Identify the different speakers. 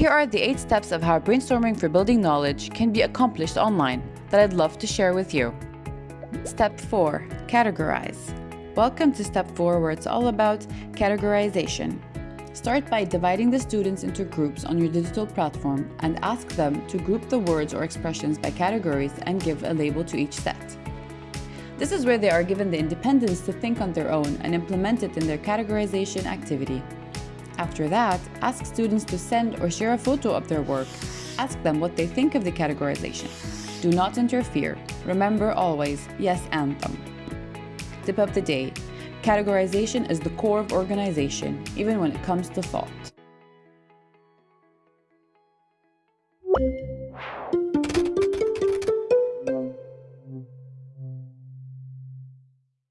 Speaker 1: Here are the 8 steps of how brainstorming for building knowledge can be accomplished online that I'd love to share with you. Step 4. Categorize. Welcome to Step 4 where it's all about categorization. Start by dividing the students into groups on your digital platform and ask them to group the words or expressions by categories and give a label to each set. This is where they are given the independence to think on their own and implement it in their categorization activity. After that, ask students to send or share a photo of their work. Ask them what they think of the categorization. Do not interfere. Remember always, yes and them. Tip of the day. Categorization is the core of organization, even when it comes to thought.